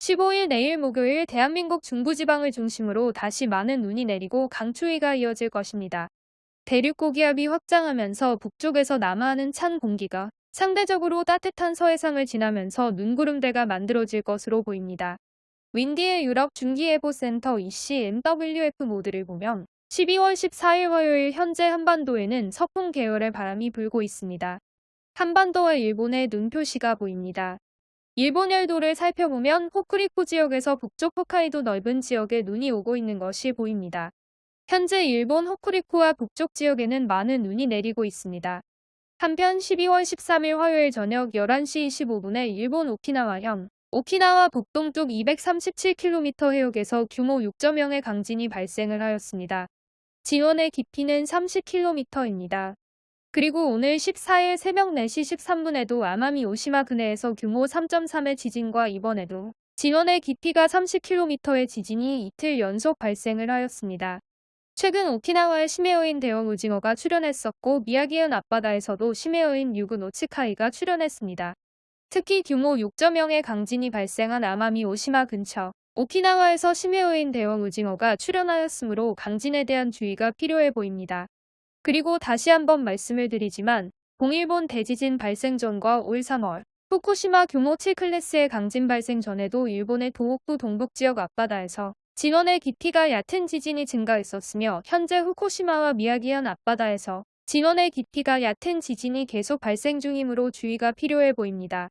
15일 내일 목요일 대한민국 중부지방을 중심으로 다시 많은 눈이 내리고 강추위가 이어질 것입니다. 대륙 고기압이 확장하면서 북쪽에서 남하하는 찬 공기가 상대적으로 따뜻한 서해상을 지나면서 눈구름대가 만들어질 것으로 보입니다. 윈디의 유럽 중기예보센터 ECMWF 모드를 보면 12월 14일 화요일 현재 한반도에는 서풍 계열의 바람이 불고 있습니다. 한반도와 일본의 눈 표시가 보입니다. 일본 열도를 살펴보면 호쿠리쿠 지역에서 북쪽 홋카이도 넓은 지역에 눈이 오고 있는 것이 보입니다. 현재 일본 호쿠리쿠와 북쪽 지역에는 많은 눈이 내리고 있습니다. 한편 12월 13일 화요일 저녁 11시 25분에 일본 오키나와현, 오키나와 북동쪽 237km 해역에서 규모 6.0의 강진이 발생을 하였습니다. 지원의 깊이는 30km입니다. 그리고 오늘 14일 새벽 4시 13분에도 아마미 오시마 근해에서 규모 3.3의 지진과 이번에도 지원의 깊이가 30km의 지진이 이틀 연속 발생을 하였습니다. 최근 오키나와의 심해어인 대형 오징어가 출현했었고 미야기현 앞바다에서도 심해어인 유군 오츠카이가 출현했습니다. 특히 규모 6.0의 강진이 발생한 아마미 오시마 근처 오키나와에서 심해어인 대형 오징어가 출현하였으므로 강진에 대한 주의가 필요해 보입니다. 그리고 다시 한번 말씀을 드리지만 동일본 대지진 발생 전과 올 3월 후쿠시마 규모 7클래스의 강진 발생 전에도 일본의 도호쿠 동북 지역 앞바다에서 진원의 깊이가 얕은 지진이 증가했었으며 현재 후쿠시마와 미야기현 앞바다에서 진원의 깊이가 얕은 지진이 계속 발생 중이므로 주의가 필요해 보입니다.